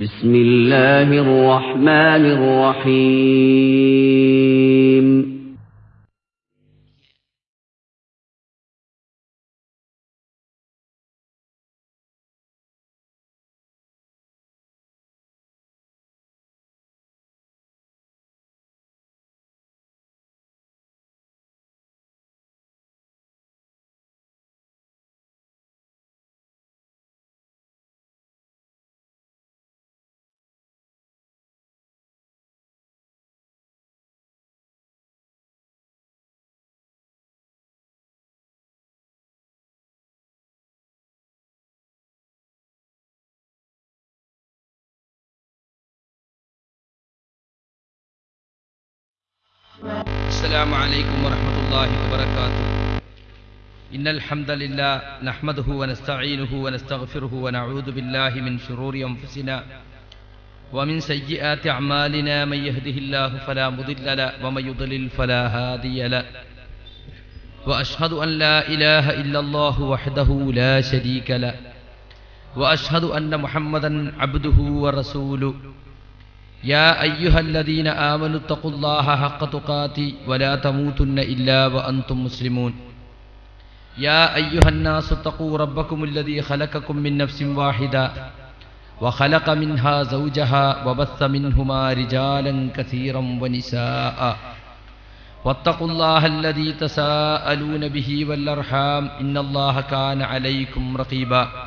بسم الله الرحمن الرحيم. السلام عليكم ورحمة الله وبركاته. إن الحمد لله نحمده ونستعينه ونستغفره ونعوذ بالله من شرور أنفسنا ومن سيئات أعمالنا من يهده الله فلا مضل له ومن يضلل فلا هادي له. وأشهد أن لا إله إلا الله وحده لا شريك له. وأشهد أن محمدا عبده ورسوله. يا أيها الذين آمنوا اتقوا الله حق تقاته ولا تموتن إلا وأنتم مسلمون. يا أيها الناس اتقوا ربكم الذي خلقكم من نفس واحدة وخلق منها زوجها وبث منهما رجالا كثيرا ونساء. واتقوا الله الذي تساءلون به والأرحام إن الله كان عليكم رقيبا.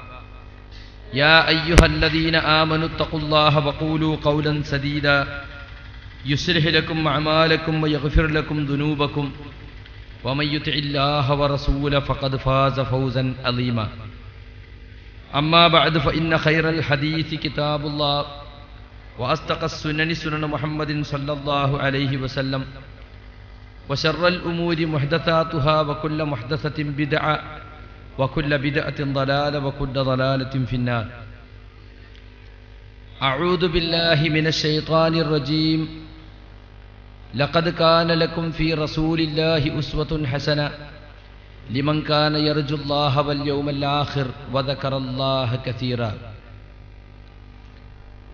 يا أيها الذين آمنوا اتقوا الله وقولوا قولا سديدا. يصلح لكم أعمالكم ويغفر لكم ذنوبكم. ومن يطع الله ورسوله فقد فاز فوزا عظيما. أما بعد فإن خير الحديث كتاب الله وأصدق السنن سنن محمد صلى الله عليه وسلم وشر الأمور محدثاتها وكل محدثة بدعة وكل بدعة ضلالة وكل ضلالة في النار أعوذ بالله من الشيطان الرجيم لقد كان لكم في رسول الله أسوة حسنة لمن كان يرجو الله واليوم الآخر وذكر الله كثيرا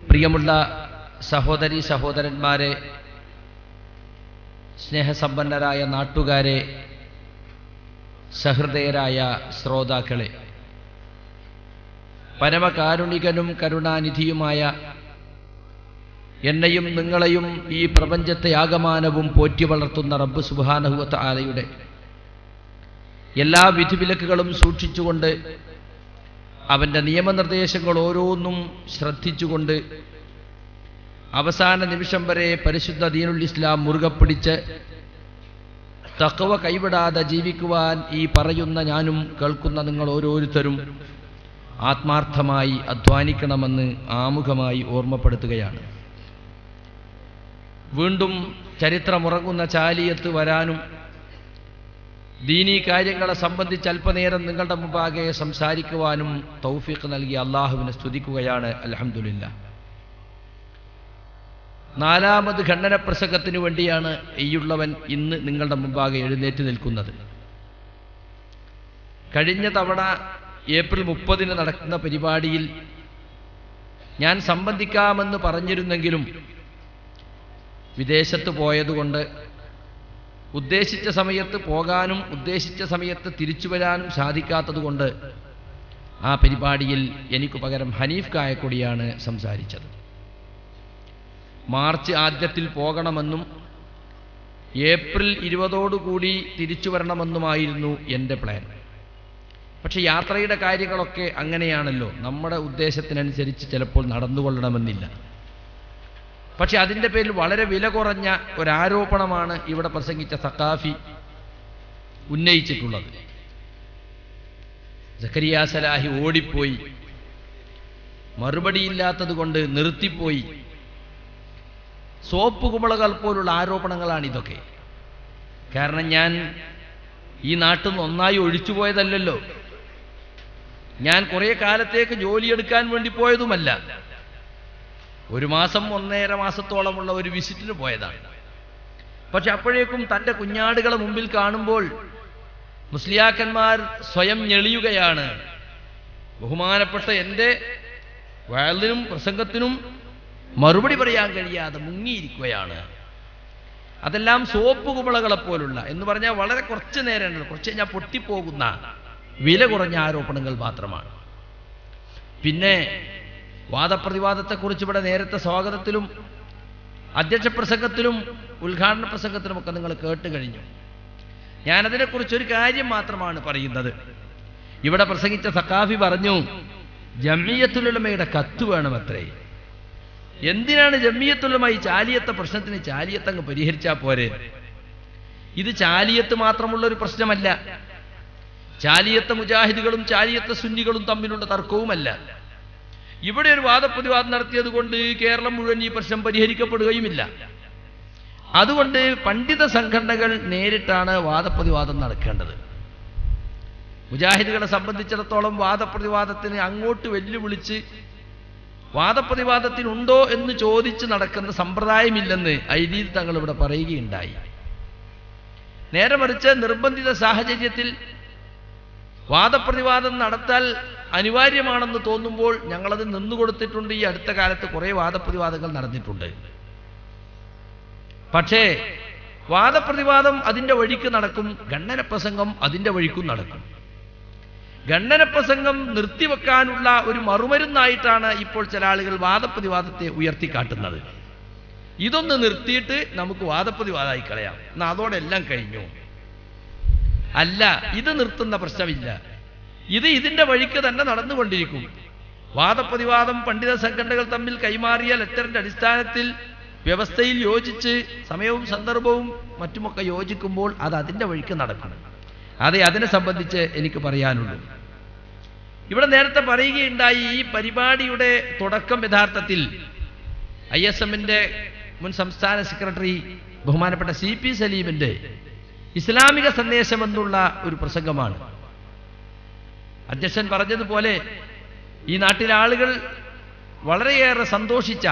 പ്രിയമുള്ള സഹോദരി സഹോദരന്മാരെ സ്നേഹസമ്പന്നരായ നാട്ടുകാരെ സഹൃദയരായ ശ്രോതാക്കളെ പരമകാരുണികനും കരുണാനിധിയുമായ എന്നെയും നിങ്ങളെയും ഈ പ്രപഞ്ചത്തെ ആകമാനവും പോറ്റി വളർത്തുന്ന റബ്ബ് സുബാനഹുവത്ത് ആലയുടെ എല്ലാ വിധിവിലക്കുകളും സൂക്ഷിച്ചുകൊണ്ട് അവന്റെ നിയമനിർദ്ദേശങ്ങൾ ഓരോന്നും ശ്രദ്ധിച്ചുകൊണ്ട് അവസാന നിമിഷം വരെ പരിശുദ്ധ ദീനുൽ ഇസ്ലാം മുറുകെ പിടിച്ച് തക്കവ കൈവിടാതെ ജീവിക്കുവാൻ ഈ പറയുന്ന ഞാനും കേൾക്കുന്ന നിങ്ങൾ ഓരോരുത്തരും ആത്മാർത്ഥമായി അധ്വാനിക്കണമെന്ന് ആമുഖമായി ഓർമ്മപ്പെടുത്തുകയാണ്. വീണ്ടും ചരിത്രമുറങ്ങുന്ന ചാലിയത്ത് വരാനും ദീനീ കാര്യങ്ങളെ സംബന്ധിച്ച് അല്പനേരം നിങ്ങളുടെ മുമ്പാകെ സംസാരിക്കുവാനും തൗഫീഖ് നൽകി അള്ളാഹുവിനെ സ്തുതിക്കുകയാണ്. അലഹമുല്ല നാലാമത് ഖണ്ഡന പ്രസംഗത്തിനു വേണ്ടിയാണ് ഈയുള്ളവൻ ഇന്ന് നിങ്ങളുടെ മുമ്പാകെ എഴുന്നേറ്റ് നിൽക്കുന്നത്. കഴിഞ്ഞ തവണ ഏപ്രിൽ മുപ്പതിന് നടക്കുന്ന പരിപാടിയിൽ ഞാൻ സംബന്ധിക്കാമെന്ന് പറഞ്ഞിരുന്നെങ്കിലും വിദേശത്ത് പോയതുകൊണ്ട് ഉദ്ദേശിച്ച സമയത്ത് പോകാനും ഉദ്ദേശിച്ച സമയത്ത് തിരിച്ചു വരാനും സാധിക്കാത്തതുകൊണ്ട് ആ പരിപാടിയിൽ എനിക്ക് പകരം ഹനീഫ് കായക്കൊടിയാണ് സംസാരിച്ചത്. മാർച്ച് ആദ്യത്തിൽ പോകണമെന്നും ഏപ്രിൽ ഇരുപതോടുകൂടി തിരിച്ചു വരണമെന്നുമായിരുന്നു എന്റെ പ്ലാൻ. പക്ഷെ യാത്രയുടെ കാര്യങ്ങളൊക്കെ അങ്ങനെയാണല്ലോ. നമ്മുടെ ഉദ്ദേശത്തിനനുസരിച്ച് ചിലപ്പോൾ നടന്നുകൊള്ളണമെന്നില്ല. പക്ഷെ അതിന്റെ പേരിൽ വളരെ വില കുറഞ്ഞ ഒരാരോപണമാണ് ഇവിടെ പ്രസംഗിച്ച സക്കാഫി ഉന്നയിച്ചിട്ടുള്ളത്. സക്കരിയ സലാഹി ഓടിപ്പോയി. മറുപടിയില്ലാത്തത് കൊണ്ട് നിർത്തിപ്പോയി. സോപ്പ് കുമ്പളകൾ പോലുള്ള ആരോപണങ്ങളാണ് ഇതൊക്കെ. കാരണം ഞാൻ ഈ നാട്ടിൽ നിന്ന് ഒന്നായി ഒഴിച്ചുപോയതല്ലല്ലോ ഞാൻ കുറേ കാലത്തേക്ക് ജോലിയെടുക്കാൻ വേണ്ടി പോയതുമല്ല. ഒരു മാസം ഒന്നര മാസത്തോളമുള്ള ഒരു വിസിറ്റിന് പോയതാണ്. പക്ഷെ അപ്പോഴേക്കും തന്റെ കുഞ്ഞാടുകളെ മുമ്പിൽ കാണുമ്പോൾ മുസ്ലിയാക്കന്മാർ സ്വയം ഞെളിയുകയാണ്. ബഹുമാനപ്പെട്ട എന്റെ വയലിനും പ്രസംഗത്തിനും മറുപടി പറയാൻ കഴിയാതെ മുങ്ങിയിരിക്കുകയാണ്. അതെല്ലാം സോപ്പ് കുമളകളെ പോലുള്ള എന്ന് പറഞ്ഞാൽ വളരെ കുറച്ച് നേരമാണ് കുറച്ച് കഴിഞ്ഞാൽ പൊട്ടിപ്പോകുന്ന വില കുറഞ്ഞ ആരോപണങ്ങൾ മാത്രമാണ്. പിന്നെ വാദപ്രതിവാദത്തെക്കുറിച്ച് ഇവിടെ നേരത്തെ സ്വാഗതത്തിലും അധ്യക്ഷ പ്രസംഗത്തിലും ഉദ്ഘാടന പ്രസംഗത്തിലുമൊക്കെ നിങ്ങൾ കേട്ട് കഴിഞ്ഞു. ഞാനതിനെക്കുറിച്ച് ഒരു കാര്യം മാത്രമാണ് പറയുന്നത്. ഇവിടെ പ്രസംഗിച്ച സക്കാഫി പറഞ്ഞു ജമ്മിയത്തുലമയുടെ കത്ത് വേണമത്രേ. എന്തിനാണ് ജമ്മിയത്തുള്ളമായി ചാലിയത്തെ പ്രശ്നത്തിന് ചാലിയത്തങ്ങ് പരിഹരിച്ചാൽ പോരെ? ഇത് ചാലിയത്ത് മാത്രമുള്ള ഒരു പ്രശ്നമല്ല. ചാലിയത്ത മുജാഹിദുകളും ചാലിയത്ത സുന്നികളും തമ്മിലുള്ള തർക്കവുമല്ല. ഇവിടെ ഒരു വാദപ്രതിവാദം നടത്തിയത് കൊണ്ട് കേരളം മുഴുവൻ ഈ പ്രശ്നം പരിഹരിക്കപ്പെടുകയുമില്ല. അതുകൊണ്ട് പണ്ഡിത സംഘടനകൾ നേരിട്ടാണ് വാദപ്രതിവാദം നടക്കേണ്ടത്. മുജാഹിദുകളെ സംബന്ധിച്ചിടത്തോളം വാദപ്രതിവാദത്തിന് അങ്ങോട്ട് വെല്ലുവിളിച്ച് വാദപ്രതിവാദത്തിനുണ്ടോ എന്ന് ചോദിച്ച് നടക്കുന്ന സമ്പ്രദായമില്ലെന്ന് ഐദീദ് തങ്ങൾ ഇവിടെ പറയുകയുണ്ടായി. നേരെ മറിച്ച് നിർബന്ധിത സാഹചര്യത്തിൽ വാദപ്രതിവാദം നടത്താൽ അനിവാര്യമാണെന്ന് തോന്നുമ്പോൾ ഞങ്ങളത് നിന്നുകൊടുത്തിട്ടുണ്ട്. ഈ അടുത്ത കാലത്ത് കുറേ വാദപ്രതിവാദങ്ങൾ നടന്നിട്ടുണ്ട്. പക്ഷേ വാദപ്രതിവാദം അതിന്റെ വഴിക്ക് നടക്കും. ഖണ്ഡന പ്രസംഗം അതിന്റെ വഴിക്കും നടക്കും. ഖണ്ഡന പ്രസംഗം നിർത്തിവെക്കാനുള്ള ഒരു മറുമരുന്നായിട്ടാണ് ഇപ്പോൾ ചില ആളുകൾ വാദപ്രതിവാദത്തെ ഉയർത്തിക്കാട്ടുന്നത്. ഇതൊന്ന് നിർത്തിയിട്ട് നമുക്ക് വാദപ്രതിവാദമായി കളയാം. എന്നാ അതോടെ എല്ലാം കഴിഞ്ഞു. അല്ല ഇത് നിർത്തുന്ന പ്രശ്നമില്ല. ഇത് ഇതിന്റെ വഴിക്ക് തന്നെ നടന്നുകൊണ്ടിരിക്കും. വാദപ്രതിവാദം പണ്ഡിത സംഘടനകൾ തമ്മിൽ കൈമാറിയ ലെറ്ററിന്റെ അടിസ്ഥാനത്തിൽ വ്യവസ്ഥയിൽ യോജിച്ച് സമയവും സന്ദർഭവും മറ്റുമൊക്കെ യോജിക്കുമ്പോൾ അത് അതിന്റെ വഴിക്ക് നടക്കണം. അതെ അതിനെ സംബന്ധിച്ച് എനിക്ക് പറയാനുള്ളൂ ഇവിടെ നേരത്തെ പറയുകയുണ്ടായി ഈ പരിപാടിയുടെ തുടക്കം യഥാർത്ഥത്തിൽ ഐ എസ് എമ്മിന്റെ മുൻ സംസ്ഥാന സെക്രട്ടറി ബഹുമാനപ്പെട്ട സി പി സലീമിന്റെ ഇസ്ലാമിക സന്ദേശം എന്നുള്ള ഒരു പ്രസംഗമാണ്. അധ്യക്ഷൻ പറഞ്ഞതുപോലെ ഈ നാട്ടിലെ ആളുകൾ വളരെയേറെ സന്തോഷിച്ച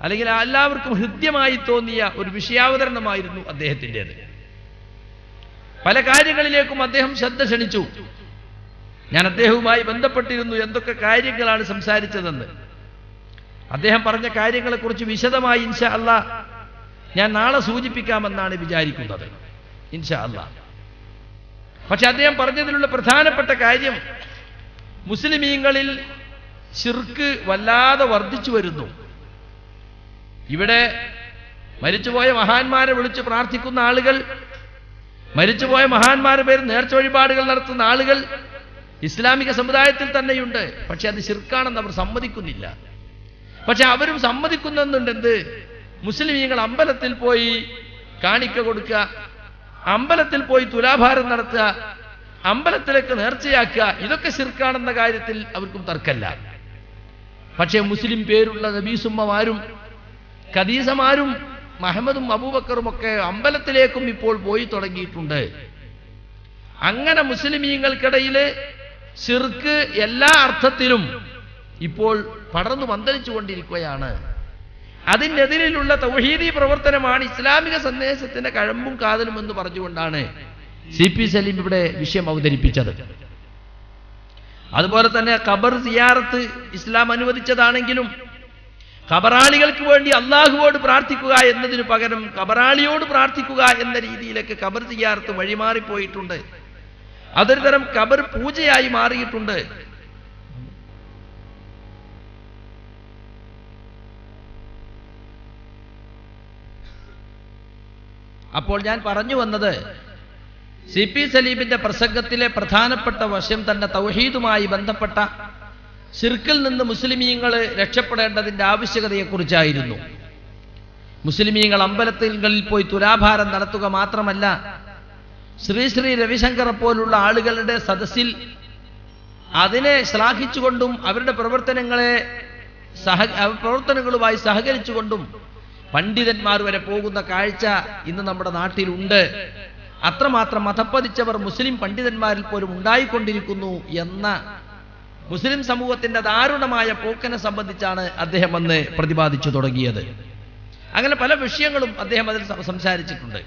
അല്ലെങ്കിൽ എല്ലാവർക്കും ഹൃദ്യമായി തോന്നിയ ഒരു വിഷയാവതരണമായിരുന്നു അദ്ദേഹത്തിന്റെത്. പല കാര്യങ്ങളിലേക്കും അദ്ദേഹം ശ്രദ്ധ ക്ഷണിച്ചു. ഞാൻ അദ്ദേഹവുമായി ബന്ധപ്പെട്ടിരുന്നു എന്തൊക്കെ കാര്യങ്ങളാണ് സംസാരിച്ചതെന്ന്. അദ്ദേഹം പറഞ്ഞ കാര്യങ്ങളെക്കുറിച്ച് വിശദമായി ഇൻഷാ അല്ല ഞാൻ നാളെ സൂചിപ്പിക്കാമെന്നാണ് വിചാരിക്കുന്നത്. ഇൻഷാ അല്ല. പക്ഷെ അദ്ദേഹം പറഞ്ഞതിലുള്ള പ്രധാനപ്പെട്ട കാര്യം മുസ്ലിമീങ്ങളിൽ ശിർക്ക് വല്ലാതെ വർദ്ധിച്ചു വരുന്നു. ഇവിടെ മരിച്ചുപോയ മഹാന്മാരെ വിളിച്ച് പ്രാർത്ഥിക്കുന്ന ആളുകൾ മരിച്ചുപോയ മഹാന്മാരുടെ പേര് നേർച്ച വഴിപാടുകൾ നടത്തുന്ന ആളുകൾ ഇസ്ലാമിക സമുദായത്തിൽ തന്നെയുണ്ട്. പക്ഷെ അത് ശിർക്കാണെന്ന് അവർ സമ്മതിക്കുന്നില്ല. പക്ഷെ അവരും സമ്മതിക്കുന്നുണ്ട് എന്ത്? മുസ്ലിമീങ്ങൾ അമ്പലത്തിൽ പോയി കാണിക്ക കൊടുക്കുക അമ്പലത്തിൽ പോയി തുലാഭാരം നടത്തുക അമ്പലത്തിലേക്ക് നേർച്ചയാക്കുക ഇതൊക്കെ ശിർക്കാണെന്ന കാര്യത്തിൽ അവർക്കും തർക്കല്ല. പക്ഷേ മുസ്ലിം പേരുള്ള നബീസുമ്മമാരും ഖദീസമാരും മഹമ്മദും അബൂബക്കറും ഒക്കെ അമ്പലത്തിലേക്കും ഇപ്പോൾ പോയി തുടങ്ങിയിട്ടുണ്ട്. അങ്ങനെ മുസ്ലിമീങ്ങൾക്കിടയിൽ സിർക്ക് എല്ലാ അർത്ഥത്തിലും ഇപ്പോൾ പടർന്നു മന്ദരിച്ചു കൊണ്ടിരിക്കുകയാണ് അതിനെതിരിലുള്ള തൗഹീദി പ്രവർത്തനമാണ് ഇസ്ലാമിക സന്ദേശത്തിന്റെ കഴമ്പും കാതലും എന്ന് പറഞ്ഞുകൊണ്ടാണ് സി പി സലീം ഇവിടെ വിഷയം അവതരിപ്പിച്ചത്. അതുപോലെ തന്നെ ഖബർ സിയാറത്ത് ഇസ്ലാം അനുവദിച്ചതാണെങ്കിലും ഖബറാളികൾക്ക് വേണ്ടി അള്ളാഹുവോട് പ്രാർത്ഥിക്കുക എന്നതിന് പകരം കബറാളിയോട് പ്രാർത്ഥിക്കുക എന്ന രീതിയിലേക്ക് കബർ ചെയ്യാർത്ത് വഴിമാറിപ്പോയിട്ടുണ്ട് അതൊരു തരം കബർ പൂജയായി മാറിയിട്ടുണ്ട്. അപ്പോൾ ഞാൻ പറഞ്ഞു വന്നത് സി പി സലീമിന്റെ പ്രസംഗത്തിലെ പ്രധാനപ്പെട്ട വശം തന്നെ തൗഹീദുമായി ബന്ധപ്പെട്ട ശിർക്കിൽ നിന്ന് മുസ്ലിമീങ്ങൾ രക്ഷപ്പെടേണ്ടതിന്റെ ആവശ്യകതയെക്കുറിച്ചായിരുന്നു. മുസ്ലിമീങ്ങൾ അമ്പലത്തിൽ പോയി തുലാഭാരം നടത്തുക മാത്രമല്ല ശ്രീ ശ്രീ രവിശങ്കറെ പോലുള്ള ആളുകളുടെ സദസ്സിൽ അതിനെ ശ്ലാഘിച്ചുകൊണ്ടും അവരുടെ പ്രവർത്തനങ്ങളെ സഹ പ്രവർത്തനങ്ങളുമായി സഹകരിച്ചുകൊണ്ടും പണ്ഡിതന്മാർ വരെ പോകുന്ന കാഴ്ച ഇന്ന് നമ്മുടെ നാട്ടിലുണ്ട്. അത്രമാത്രം മതപ്പതിച്ചവർ മുസ്ലിം പണ്ഡിതന്മാരിൽ പോലും ഉണ്ടായിക്കൊണ്ടിരിക്കുന്നു എന്ന മുസ്ലിം സമൂഹത്തിന്റെ ദാരുണമായ പോക്കനെ സംബന്ധിച്ചാണ് അദ്ദേഹം അന്ന് പ്രതിപാദിച്ചു തുടങ്ങിയത്. അങ്ങനെ പല വിഷയങ്ങളും അദ്ദേഹം അതിൽ സംസാരിച്ചിട്ടുണ്ട്.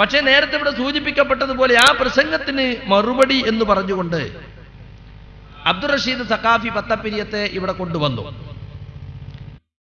പക്ഷേ നേരത്തെ ഇവിടെ സൂചിപ്പിക്കപ്പെട്ടതുപോലെ ആ പ്രസംഗത്തിന് മറുപടി എന്ന് പറഞ്ഞുകൊണ്ട് അബ്ദുൾ റഷീദ് സഖാഫി പത്തപ്പിരിയത്തെ ഇവിടെ കൊണ്ടുവന്നു.